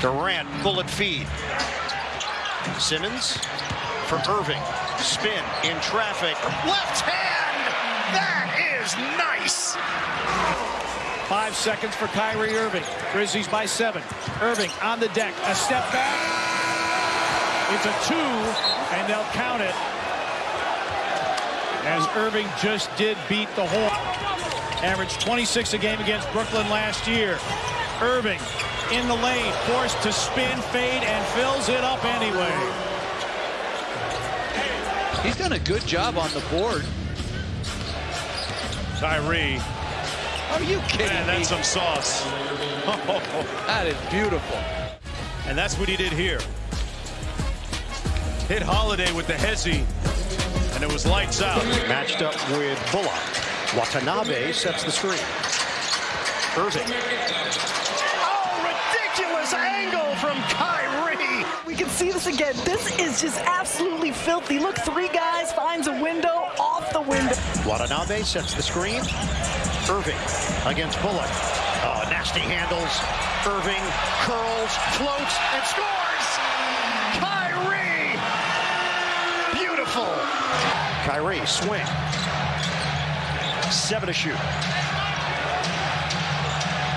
Durant, bullet feed. Simmons for Irving. Spin in traffic. Left hand! That is nice! Five seconds for Kyrie Irving. Grizzlies by seven. Irving on the deck. A step back. It's a two, and they'll count it. As Irving just did beat the Horn. Averaged 26 a game against Brooklyn last year. Irving in the lane, forced to spin, fade, and fills it up anyway. He's done a good job on the board. Tyree. Are you kidding Man, me? that's some sauce. That is beautiful. And that's what he did here. Hit Holiday with the hezzy, and it was lights out. Matched up with Bullock. Watanabe sets the screen. Irving. Angle from Kyrie. We can see this again. This is just absolutely filthy. Look, three guys finds a window off the window. Watanabe sets the screen. Irving against Bullock. Oh, nasty handles. Irving curls, floats, and scores. Kyrie. Beautiful. Kyrie swing. Seven to shoot.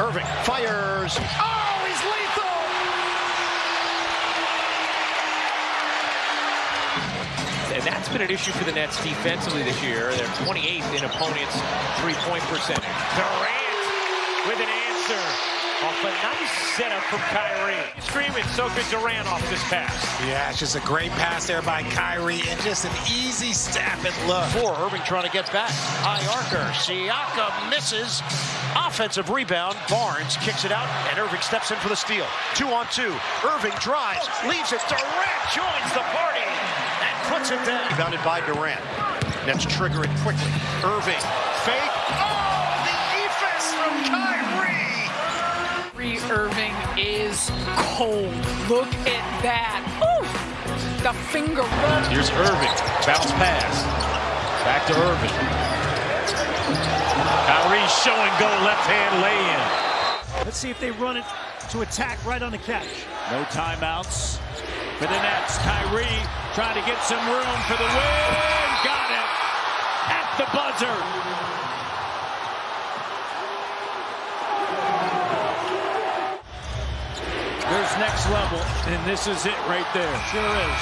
Irving fires. Oh, And that's been an issue for the Nets defensively this year. They're 28th in opponents' three-point percentage. Durant with an answer off a nice setup from Kyrie. Streaming so good Durant off this pass. Yeah, it's just a great pass there by Kyrie and just an easy step and look. Four, Irving trying to get back. High archer. Siakam misses. Offensive rebound. Barnes kicks it out, and Irving steps in for the steal. Two on two. Irving drives, leaves it. Durant joins the party and it down. Rebounded by Durant. Nets trigger it quickly. Irving, fake. Oh, the defense from Kyrie. Kyrie Irving is cold. Look at that. Ooh, the finger roll. Here's Irving. Bounce pass. Back to Irving. Kyrie show and go left hand lay in. Let's see if they run it to attack right on the catch. No timeouts for the Nets. Kyrie trying to get some room for the win. Got it at the buzzer. There's next level, and this is it right there. Sure is.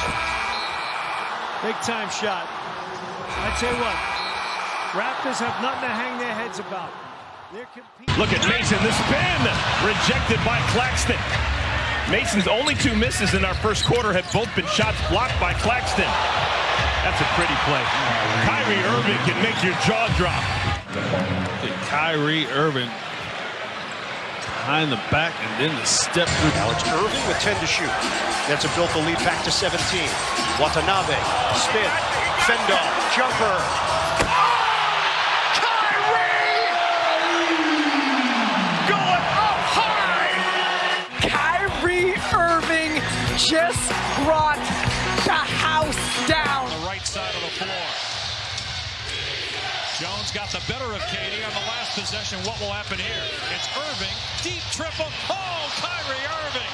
Big time shot. I tell you what, Raptors have nothing to hang their heads about. Look at Mason, the spin rejected by Claxton. Mason's only two misses in our first quarter have both been shots blocked by Claxton. That's a pretty play. Kyrie Irving can make your jaw drop. Kyrie Irving behind the back and then the step through. Alex it's Irving with 10 to shoot. Nets have built the lead back to 17. Watanabe, spin, fend off, jumper. Just brought the house down. On the right side of the floor. Jones got the better of KD on the last possession. What will happen here? It's Irving, deep triple. Oh, Kyrie Irving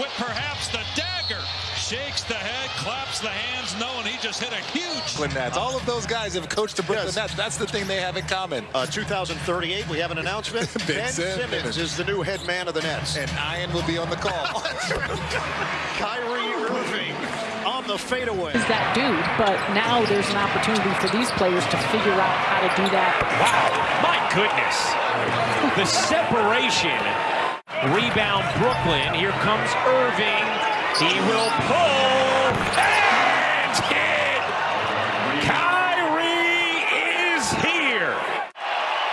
with perhaps the dagger. Shakes the head, claps the hands, knowing he just hit a huge. Brooklyn Nets. All of those guys have coached the Brooklyn Yes. Nets. That's the thing they have in common. Uh, 2038, we have an announcement. Ben ben Simmons. Simmons is the new head man of the Nets. And Ian will be on the call. Kyrie Irving on the fadeaway. Is that dude, but now there's an opportunity for these players to figure out how to do that. Wow, my goodness. The separation. Rebound Brooklyn. Here comes Irving. He will pull and hit. Kyrie is here.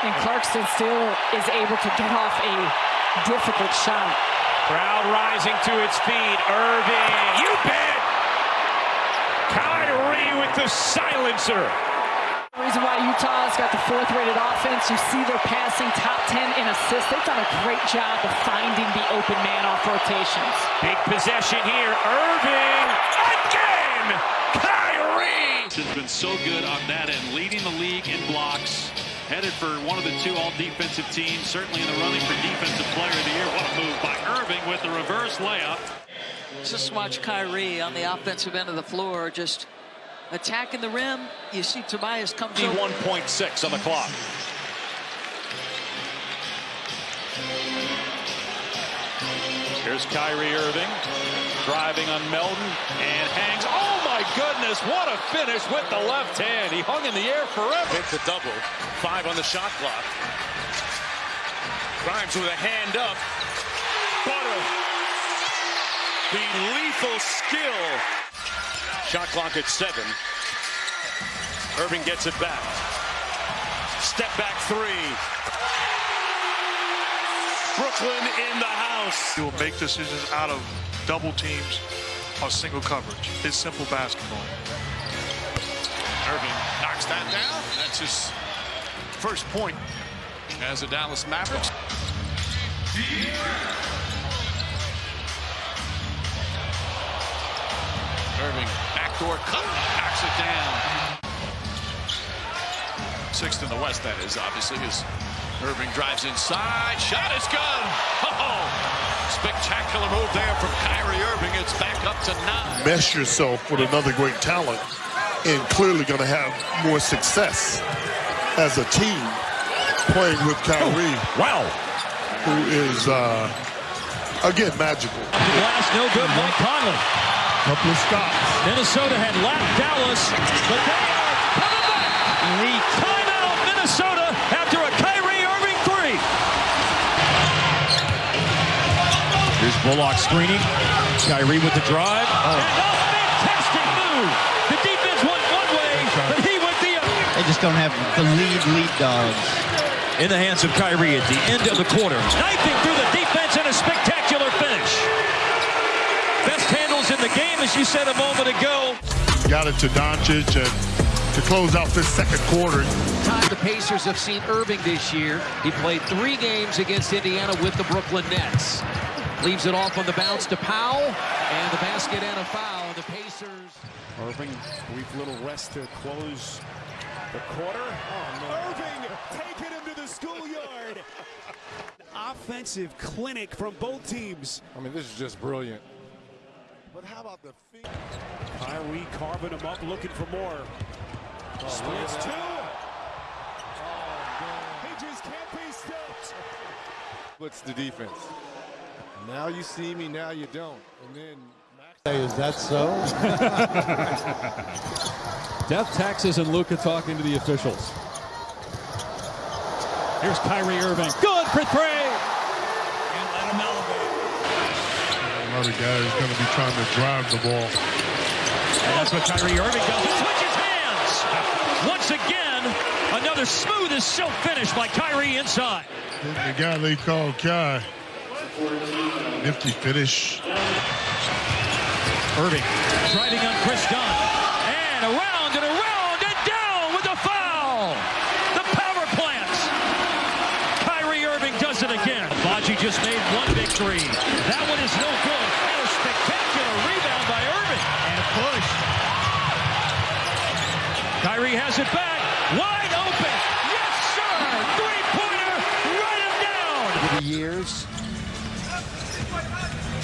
And Clarkson still is able to get off a difficult shot. Crowd rising to its feet. Irving, you bet. Kyrie with the silencer. The reason why Utah's got the fourth rated offense, you see they're passing top 10 in assists. They've done a great job of finding the open man off rotations. Big possession here. Irving again. Kyrie. has been so good on that end, leading the league in blocks. Headed for one of the two all-defensive teams, certainly in the running for Defensive Player of the Year. What a move by Irving. with the reverse layup. Just watch Kyrie on the offensive end of the floor, just attacking the rim. You see Tobias comes over. 1.6 on the clock. Here's Kyrie Irving driving on Melton and hangs. Oh my goodness, what a finish with the left hand. He hung in the air forever. Hit the double. Five on the shot clock. Grimes with a hand up. Butter. The lethal skill. Shot clock at seven. Irving gets it back. Step back three. Brooklyn in the house. He will make decisions out of double teams or single coverage. It's simple basketball. Irving knocks that down. That's his first point as the Dallas Mavericks. Irving, backdoor cut, knocks it down. Sixth in the West, that is, obviously, as Irving drives inside. Shot is good. Oh, spectacular move there from Kyrie Irving. It's back up to nine. Mesh yourself with another great talent and clearly going to have more success as a team playing with Kyrie. wow. Who is, uh, again, magical. Glass no good. Mike Conley. Couple of stops. Minnesota had lapped Dallas, but they are coming back. The timeout, Minnesota, after a Kyrie Irving three. Here's Bullock screening. Kyrie with the drive. And oh. a fantastic move. The defense went one way, but he went the other. They just don't have the lead lead dogs. In the hands of Kyrie at the end of the quarter. Knifing through the defense and a spectacular finish. Best handles in the game, as you said a moment ago. Got it to Doncic and to close out this second quarter. Time the Pacers have seen Irving this year. He played three games against Indiana with the Brooklyn Nets. Leaves it off on the bounce to Powell, and the basket and a foul. The Pacers. Irving, brief little rest to close the quarter. Oh, no. Irving taking him to the schoolyard. Offensive clinic from both teams. I mean, this is just brilliant. But how about the feet? Kyrie carving him up, looking for more. Oh, Splits two. He just can't be stopped. What's the defense? Now you see me, now you don't. And then Hey, is that so? Death taxes and Luka talking to the officials. Here's Kyrie Irving. Good for three. And let him elevate. Another guy is going to be trying to drive the ball. And that's what Kyrie Irving does. He switches hands. Once again, another smooth as silk finish by Kyrie inside. The guy they call Kai. Nifty finish. Irving driving on Kris Dunn. And around and around and down with the foul. The power plants. Kyrie Irving does it again. Baji just made one three. That one is no good. And a spectacular rebound by Irving. And a push. Kyrie it back. Wide open. Yes, sir. Three-pointer. Write him down. Over the years.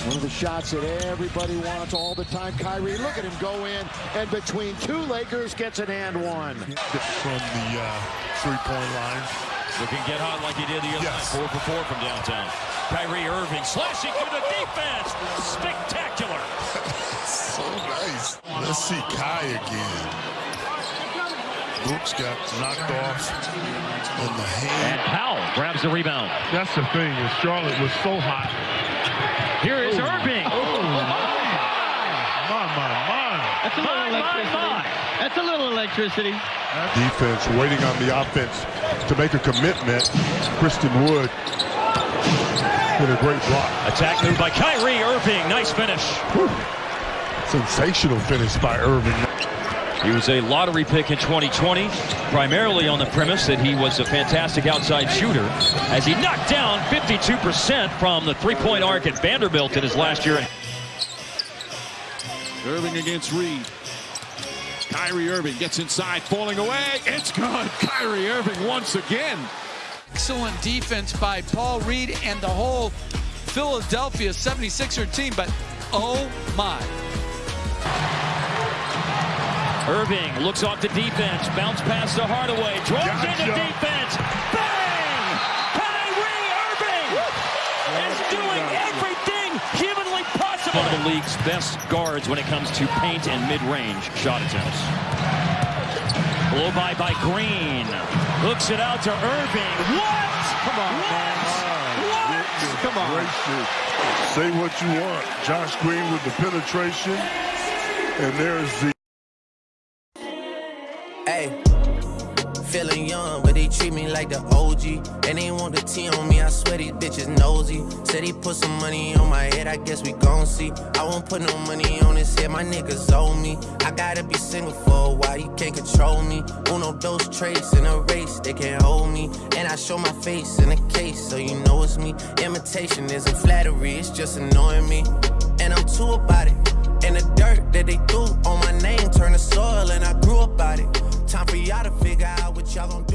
One of the shots that everybody wants all the time. Kyrie, look at him go in, and between two Lakers gets an and one. From the uh, three-point line. Looking get hot like he did the other night. Four for four from downtown. Kyrie Irving slashing through the defense. Spectacular. so nice. Let's see Kai again. Brooks got knocked off in the hand. And Powell grabs the rebound. That's the thing is Charlotte was so hot. Here is Oh. Irving. Oh, my, my, my. That's a little electricity. That's a little electricity. Defense waiting on the offense to make a commitment. Christian Wood with a great block. Attack move by Kyrie Irving. Nice finish. Sensational finish by Irving. He was a lottery pick in 2020, primarily on the premise that he was a fantastic outside shooter, as he knocked down 52% from the three-point arc at Vanderbilt in his last year. Irving against Reed. Kyrie Irving gets inside, falling away. It's good. Kyrie Irving once again. Excellent defense by Paul Reed and the whole Philadelphia 76er team, but oh my. Irving looks off the defense, bounce pass to Hardaway, draws Gotcha. into defense, bang! Kyrie Irving is doing everything humanly possible. One of the league's best guards when it comes to paint and mid-range shot attempts. Blow by by Green, hooks it out to Irving. What? Come on, man. What? Come on. Say what you want. Josh Green with the penetration. And there's the Hey, feeling young, but they treat me like the OG. And they want the T on me, I swear these bitches nosy. Said he put some money on my head, I guess we gon' see. I won't put no money on his head, my niggas owe me. I gotta be single for a while, you can't control me. Uno, those traits in a race, they can't hold me. And I show my face in a case, so you know it's me. Imitation isn't flattery, it's just annoying me. And I'm too about it. And the dirt that they threw on my name turned to soil, and I grew